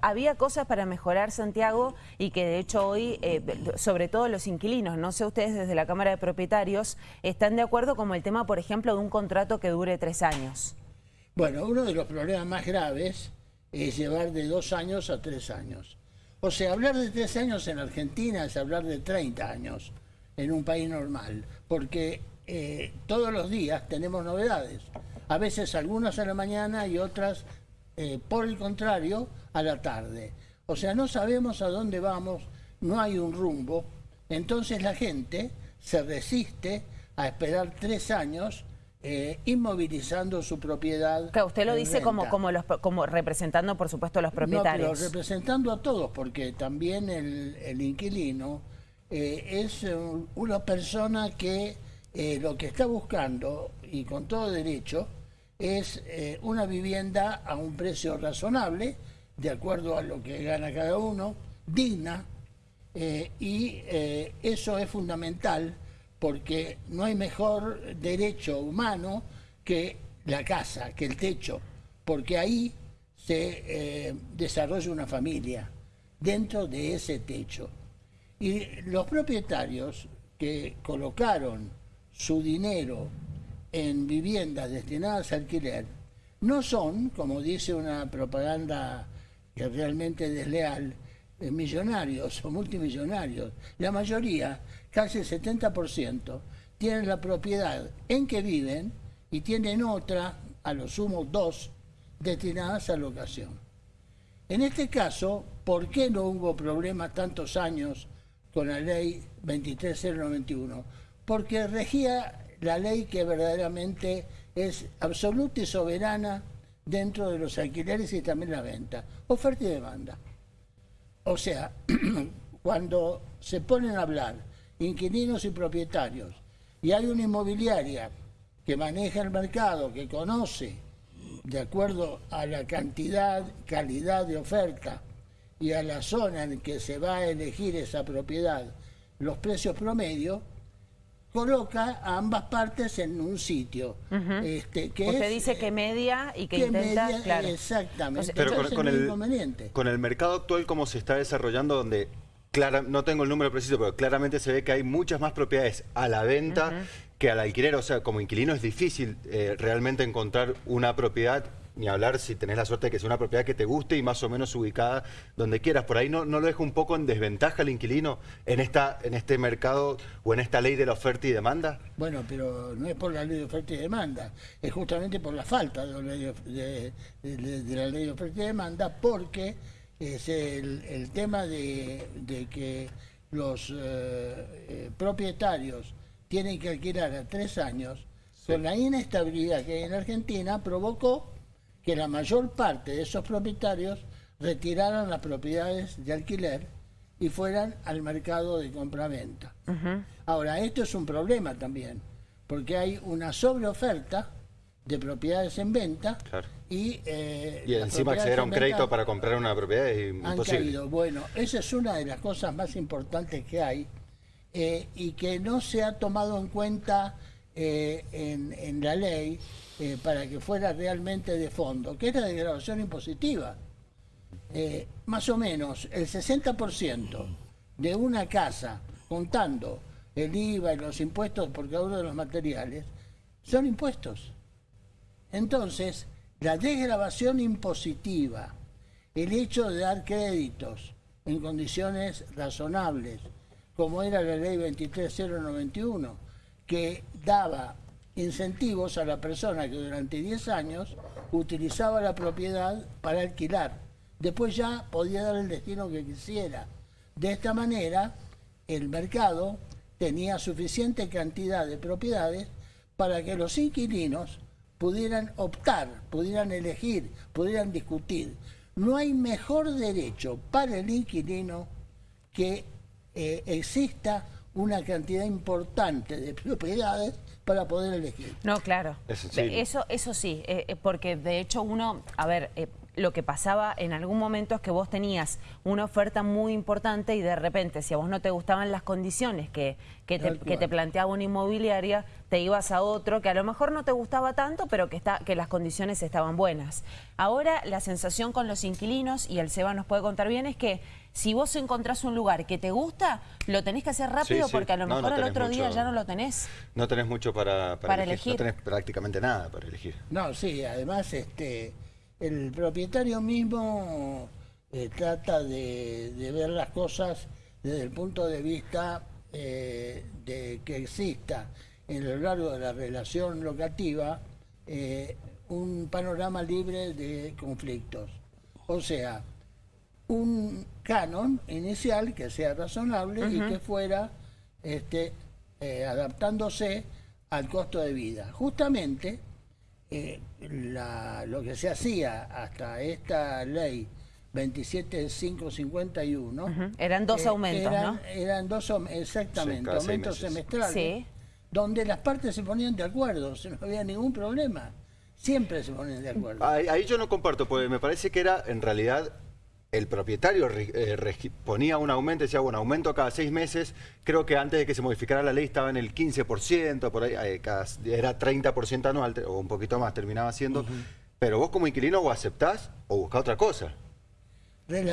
Había cosas para mejorar, Santiago, y que de hecho hoy, eh, sobre todo los inquilinos, no sé ustedes desde la Cámara de Propietarios, están de acuerdo como el tema, por ejemplo, de un contrato que dure tres años. Bueno, uno de los problemas más graves es llevar de dos años a tres años. O sea, hablar de tres años en Argentina es hablar de 30 años en un país normal, porque eh, todos los días tenemos novedades. A veces algunas a la mañana y otras, eh, por el contrario, a la tarde. O sea, no sabemos a dónde vamos, no hay un rumbo. Entonces la gente se resiste a esperar tres años eh, inmovilizando su propiedad. Que usted lo dice como, como, los, como representando, por supuesto, a los propietarios. No, pero representando a todos, porque también el, inquilino eh, es una persona que eh, lo que está buscando, y con todo derecho, es una vivienda a un precio razonable, de acuerdo a lo que gana cada uno, digna, eh, y eh, eso es fundamental porque no hay mejor derecho humano que la casa, que el techo, porque ahí se eh, desarrolla una familia dentro de ese techo. Y los propietarios que colocaron su dinero en viviendas destinadas a alquiler no son, como dice una propaganda que realmente desleal, millonarios o multimillonarios. La mayoría, casi el 70%, tienen la propiedad en que viven y tienen otra, a lo sumo dos, destinadas a locación. En este caso, ¿por qué no hubo problema tantos años con la ley 23091? Porque regía la ley que verdaderamente es absoluta y soberana dentro de los alquileres y también la venta. Oferta y demanda. O sea, cuando se ponen a hablar inquilinos y propietarios y hay una inmobiliaria que maneja el mercado, que conoce de acuerdo a la cantidad, calidad de oferta y a la zona en que se va a elegir esa propiedad, los precios promedio, coloca a ambas partes en un sitio. este, que Usted dice que media y que, intenta... Exactamente. Pero con, el, con el mercado actual como se está desarrollando, donde Clara, no tengo el número preciso, pero claramente se ve que hay muchas más propiedades a la venta que al alquiler. O sea, como inquilino es difícil eh, realmente encontrar una propiedad ni hablar si tenés la suerte de que sea una propiedad que te guste y más o menos ubicada donde quieras. Por ahí no, no lo deja un poco en desventaja el inquilino en, esta, en este mercado o en esta ley de la oferta y demanda. Bueno, pero no es por la ley de oferta y demanda, es justamente por la falta de la ley de, la ley de oferta y demanda porque es el, tema de, que los eh, eh, propietarios tienen que alquilar a tres años, con la inestabilidad que hay en Argentina, provocó que la mayor parte de esos propietarios retiraran las propiedades de alquiler y fueran al mercado de compra-venta. Ahora, esto es un problema también, porque hay una sobreoferta de propiedades en venta y, eh, y encima acceder a un crédito para comprar una propiedad es imposible. Bueno, esa es una de las cosas más importantes que hay eh, y que no se ha tomado en cuenta eh, en, la ley eh, para que fuera realmente de fondo, que es la degradación impositiva. Eh, más o menos el 60% de una casa, contando el IVA y los impuestos por cada uno de los materiales, son impuestos. Entonces, la desgrabación impositiva, el hecho de dar créditos en condiciones razonables, como era la ley 23091, que daba incentivos a la persona que durante 10 años utilizaba la propiedad para alquilar. Después ya podía dar el destino que quisiera. De esta manera, el mercado tenía suficiente cantidad de propiedades para que los inquilinos pudieran optar, pudieran elegir, pudieran discutir. No hay mejor derecho para el inquilino que eh, exista una cantidad importante de propiedades para poder elegir. No, claro. Eso, eso sí, eh, eh, porque de hecho uno, a ver, lo que pasaba en algún momento es que vos tenías una oferta muy importante y de repente, si a vos no te gustaban las condiciones que, que, te, planteaba una inmobiliaria, te ibas a otro que a lo mejor no te gustaba tanto, pero que, está, que las condiciones estaban buenas. Ahora la sensación con los inquilinos, y el Seba nos puede contar bien, es que si vos encontrás un lugar que te gusta, lo tenés que hacer rápido porque a lo mejor al otro día ya no lo tenés. No tenés mucho para, para, elegir. No tenés prácticamente nada para elegir. No, sí, además este el propietario mismo eh, trata de, ver las cosas desde el punto de vista eh, de que exista en lo largo de la relación locativa eh, un panorama libre de conflictos. O sea, un canon inicial que sea razonable y que fuera este, adaptándose al costo de vida. Justamente eh, lo que se hacía hasta esta ley 27551 eran dos eh, aumentos, ¿no? Eran dos, exactamente, aumentos semestrales, donde las partes se ponían de acuerdo, no había ningún problema. Siempre se ponían de acuerdo. ahí yo no comparto, porque me parece que era en realidad el propietario eh, ponía un aumento, decía, bueno, aumento cada seis meses, creo que antes de que se modificara la ley estaba en el 15%, por ahí, eh, era 30% anual, o un poquito más terminaba siendo, pero vos como inquilino o aceptás o buscás otra cosa.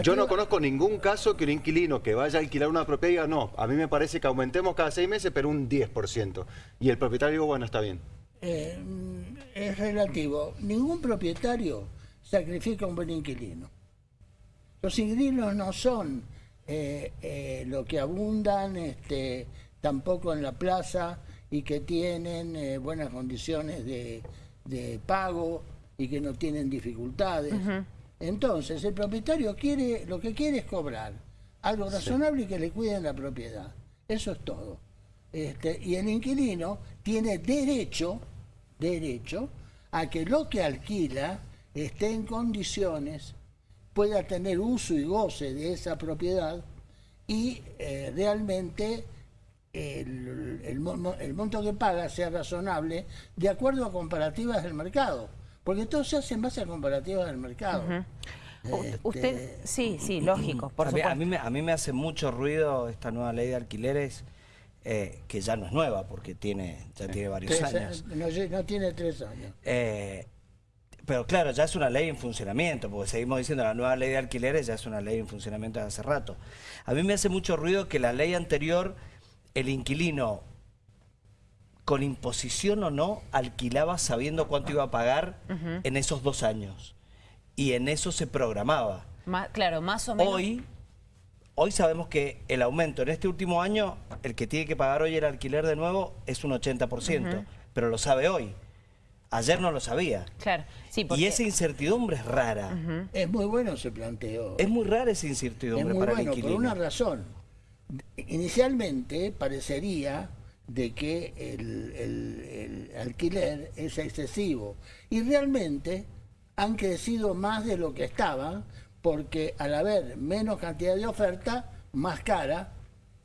Yo no conozco ningún caso que un inquilino que vaya a alquilar una propiedad diga, no, a mí me parece que aumentemos cada seis meses, pero un 10%. Y el propietario digo, bueno, está bien. Eh, es relativo. Ningún propietario sacrifica un buen inquilino. Los inquilinos no son eh, eh, lo que abundan este, tampoco en la plaza y que tienen eh, buenas condiciones de, pago y que no tienen dificultades. Entonces, el propietario quiere, lo que quiere es cobrar algo razonable y que le cuiden la propiedad. Eso es todo. Este, y el inquilino tiene derecho, derecho a que lo que alquila esté en condiciones pueda tener uso y goce de esa propiedad y eh, realmente el, monto que paga sea razonable de acuerdo a comparativas del mercado, porque todo se hace en base a comparativas del mercado. Este, usted, sí, sí, lógico, por a, mí, a, mí me, a mí me hace mucho ruido esta nueva ley de alquileres, eh, que ya no es nueva, porque tiene ya tiene varios años. No, no, tiene tres años. Eh, pero claro, ya es una ley en funcionamiento, porque seguimos diciendo la nueva ley de alquileres ya es una ley en funcionamiento desde hace rato. A mí me hace mucho ruido que la ley anterior, el inquilino, con imposición o no, alquilaba sabiendo cuánto iba a pagar en esos dos años. Y en eso se programaba. claro, más o menos. Hoy, hoy sabemos que el aumento en este último año, el que tiene que pagar hoy el alquiler de nuevo es un 80%, pero lo sabe hoy. Ayer no lo sabía. Claro, sí, Y esa incertidumbre es rara. Es muy bueno ese planteo. Es muy rara esa incertidumbre es muy para bueno, por una razón. Inicialmente parecería de que el, alquiler es excesivo. Y realmente han crecido más de lo que estaban, porque al haber menos cantidad de oferta, más cara,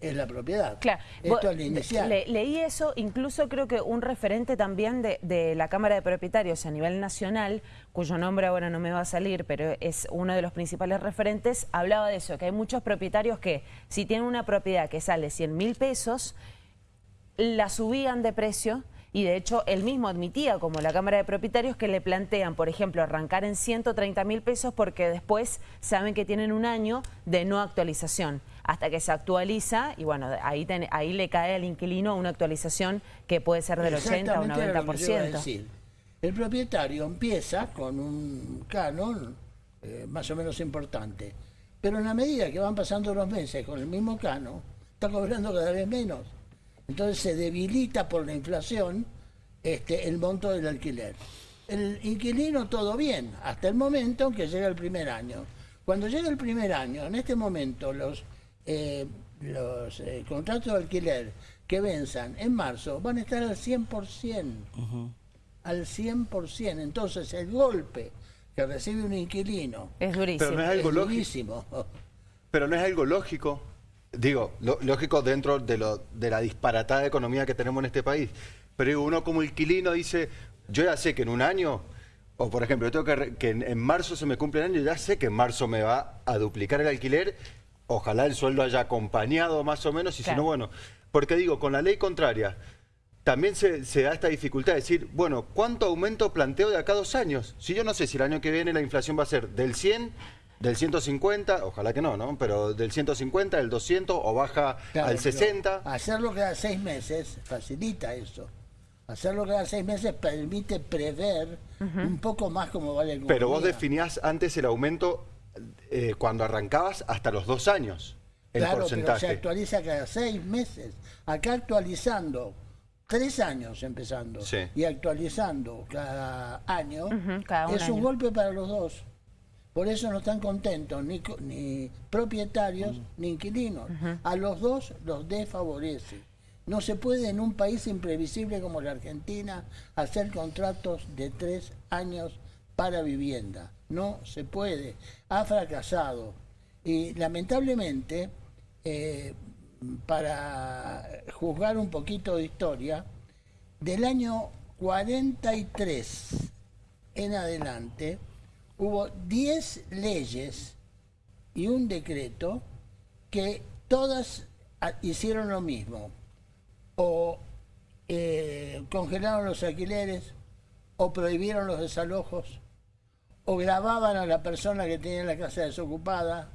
es la propiedad. Claro. Esto es inicial. leí eso, incluso creo que un referente también de, la Cámara de Propietarios a nivel nacional, cuyo nombre ahora no me va a salir, pero es uno de los principales referentes, hablaba de eso, que hay muchos propietarios que si tienen una propiedad que sale 100 mil pesos, la subían de precio y de hecho él mismo admitía, como la Cámara de Propietarios, que le plantean, por ejemplo, arrancar en 130 mil pesos porque después saben que tienen un año de no actualización hasta que se actualiza y bueno, ahí, ahí le cae al inquilino una actualización que puede ser del 80 o 90%. El propietario empieza con un canon eh, más o menos importante, pero en la medida que van pasando los meses con el mismo canon, está cobrando cada vez menos. Entonces se debilita por la inflación este, el monto del alquiler. El inquilino todo bien, hasta el momento en que llega el primer año. Cuando llega el primer año, en este momento los eh, los eh, contratos de alquiler que venzan en marzo van a estar al 100%. Al 100%. Entonces el golpe que recibe un inquilino es durísimo. Pero no es algo lógico. Pero no es algo lógico. Digo, lógico dentro de, lo, de la disparatada economía que tenemos en este país. Pero uno como inquilino dice, yo ya sé que en un año O por ejemplo, yo tengo que, que en, marzo se me cumple el año ya sé que en marzo me va a duplicar el alquiler. Ojalá el sueldo haya acompañado más o menos y si no, bueno. Porque digo, con la ley contraria, también se, da esta dificultad de decir, bueno, ¿cuánto aumento planteo de acá a dos años? Si yo no sé si el año que viene la inflación va a ser del 100, del 150, ojalá que no, ¿no? Pero del 150, del 200 o baja al 60. Hacerlo cada seis meses facilita eso. Hacerlo cada seis meses permite prever un poco más cómo vale el Pero vos definías antes el aumento eh, cuando arrancabas hasta los dos años. El claro, porcentaje. pero se actualiza cada seis meses. Acá actualizando tres años empezando y actualizando cada año es un golpe para los dos. Por eso no están contentos ni, ni propietarios ni inquilinos. A los dos los desfavorece. No se puede en un país imprevisible como la Argentina hacer contratos de tres años para vivienda. No se puede. Ha fracasado. Y lamentablemente, eh, para juzgar un poquito de historia, del año 43 en adelante hubo 10 leyes y un decreto que todas hicieron lo mismo o eh, congelaron los alquileres, o prohibieron los desalojos, o grababan a la persona que tenía la casa desocupada.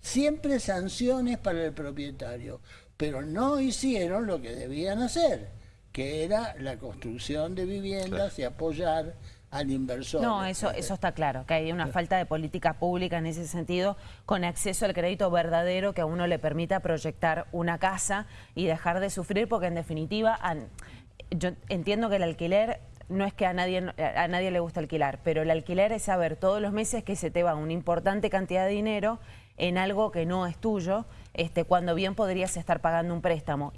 Siempre sanciones para el propietario, pero no hicieron lo que debían hacer, que era la construcción de viviendas y apoyar al inversor. No, eso, eso está claro, que hay una falta de política pública en ese sentido, con acceso al crédito verdadero que a uno le permita proyectar una casa y dejar de sufrir, porque en definitiva, yo entiendo que el alquiler no es que a nadie, a nadie le gusta alquilar, pero el alquiler es saber todos los meses que se te va una importante cantidad de dinero en algo que no es tuyo, este, cuando bien podrías estar pagando un préstamo.